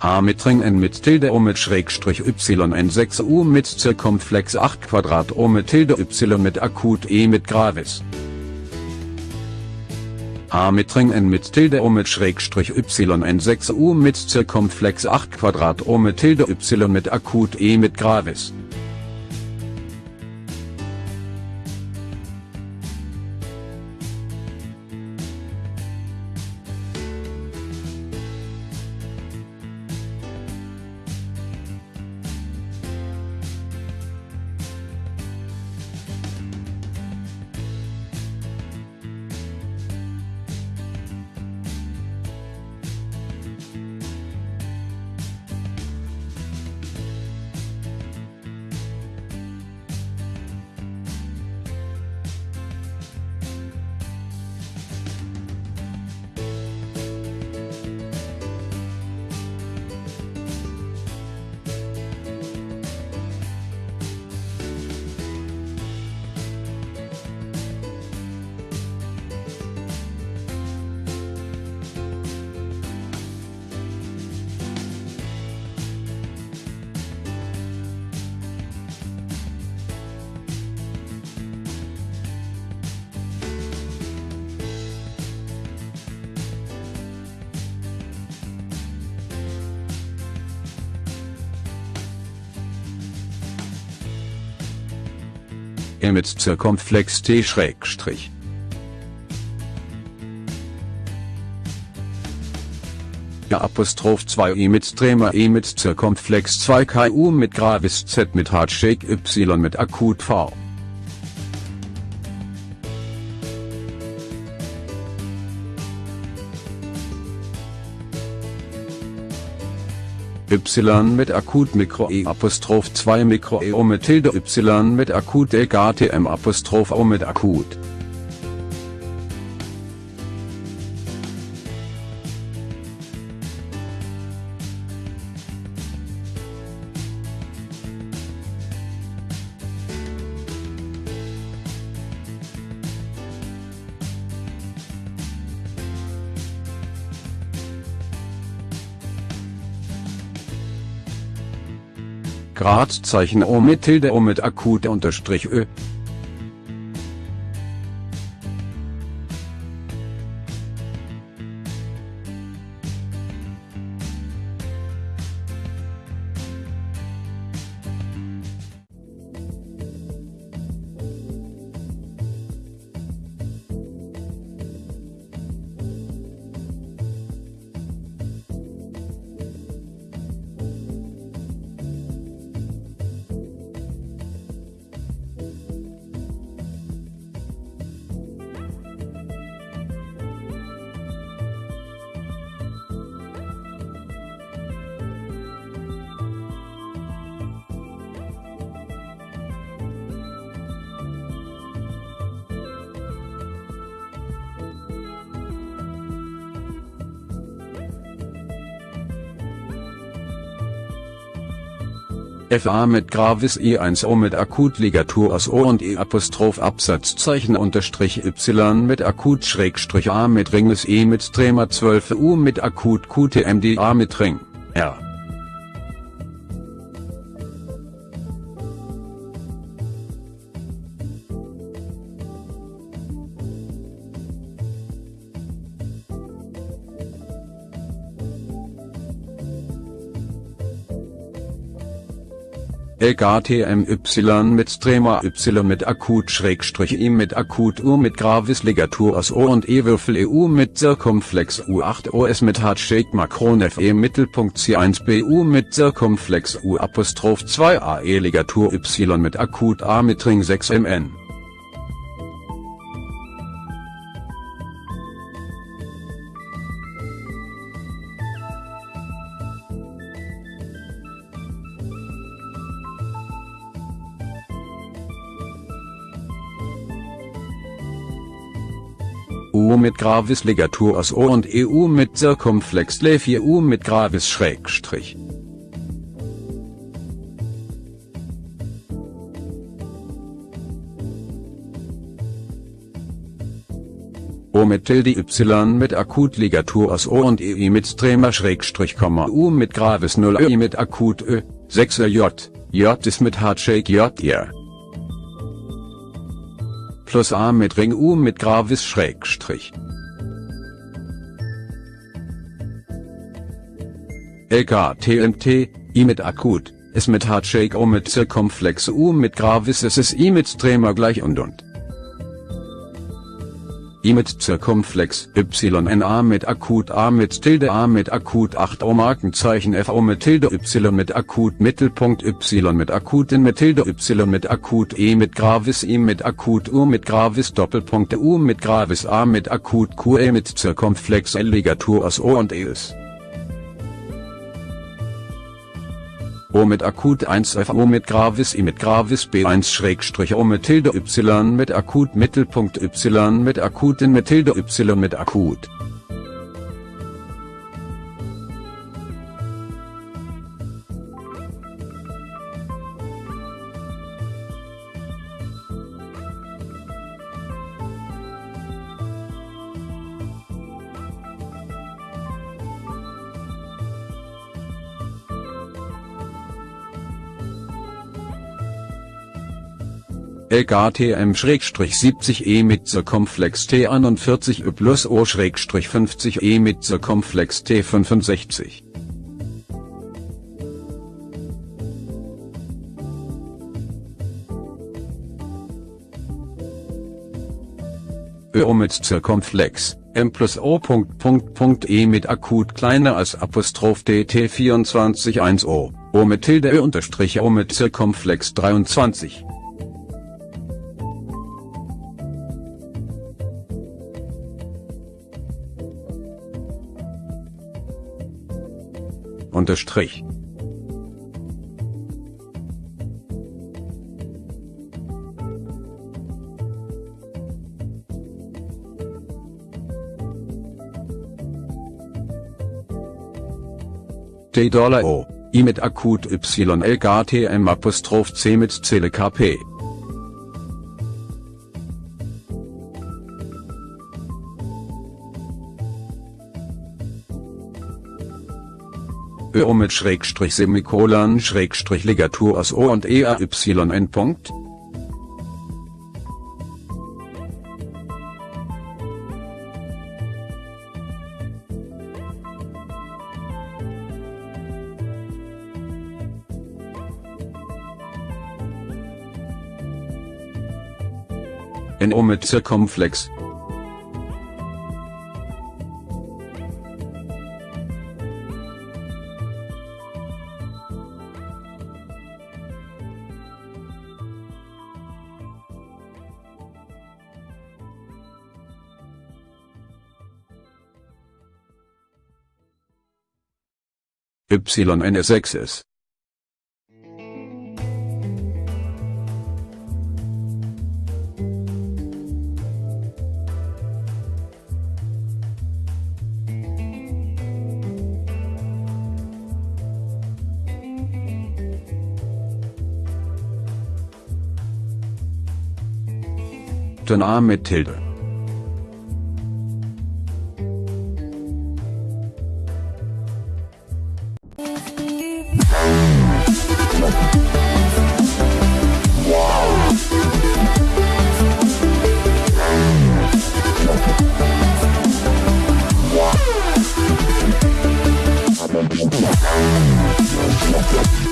A mit Ring N mit Tilde O mit Schrägstrich Y N 6 U mit Zirkumflex 8 Quadrat O mit Tilde Y mit Akut E mit Gravis. A mit Ring N mit Tilde O mit Schrägstrich Y N 6 U mit Zirkumflex 8 Quadrat O mit Tilde Y mit Akut E mit Gravis. E mit Zirkumflex T Schrägstrich. Ja Apostroph 2 E mit Tremor E mit Zirkumflex 2 KU mit Gravis Z mit Heartshake Y mit Akut V. Y mit Akut Mikro E Apostroph 2 Mikro E O mit Tilde Y mit Akut GTM Apostroph O mit Akut. Gradzeichen O mit Tilde O mit Akut unterstrich Ö. FA mit Gravis E1 O mit Akutligatur aus O und E Apostroph Absatzzeichen unterstrich Y mit Akut Schrägstrich A mit Ringes E mit Tremor 12 U mit Akut QTMD A mit Ring, R. LKTMY mit Tremor Y mit Akut Schrägstrich I mit Akut U mit Gravis Ligatur aus O und E Würfel EU mit Zirkumflex U8 OS mit Heartshake Macron FE Mittelpunkt C1 BU mit Zirkumflex U Apostroph 2 AE Ligatur Y mit Akut A mit Ring 6 MN. U mit Gravis Ligatur aus O und EU mit Zirkumflex Le 4 U mit Gravis Schrägstrich. O mit Tilde Y mit Akutligatur aus O und EI mit Strema Schrägstrich, U mit Gravis 0 Ö mit Akut Ö, 6 J, J ist mit Hardshake J ihr. Plus A mit Ring U mit Gravis Schrägstrich. LKTMT, I mit Akut, S mit Hardshake O mit Zirkumflex U mit Gravis S ist I mit Strema gleich und und. I mit Zirkumflex, YNA mit Akut A mit Tilde A mit Akut 8 O Markenzeichen FO mit Tilde Y mit Akut Mittelpunkt Y mit Akut in mit Tilde Y mit Akut E mit Gravis I mit Akut U mit Gravis Doppelpunkt U mit Gravis A mit Akut QE mit Zirkumflex L Ligatur aus O und ES. O mit akut 1 F O mit gravis I mit gravis B1 Schrägstrich O mit Tilde Y mit akut Mittelpunkt Y mit akut in mit Tilde Y mit akut LKTM-70E mit Circumflex T41 Ö plus O-50E mit Circumflex T65. Ö mit Circumflex, M plus O. E mit akut kleiner als Apostroph DT 24 1 O, O mit Tilde Ö unterstrich O mit Circumflex 23. unterstrich. D Dollar O, I mit Akut Y L G T M Apostroph C mit Zelle Ö mit Schrägstrich Semikolon Schrägstrich Ligatur aus O und E A Y N Punkt. Mit Zirkumflex YN6 Ton A mit Tilde Let's go.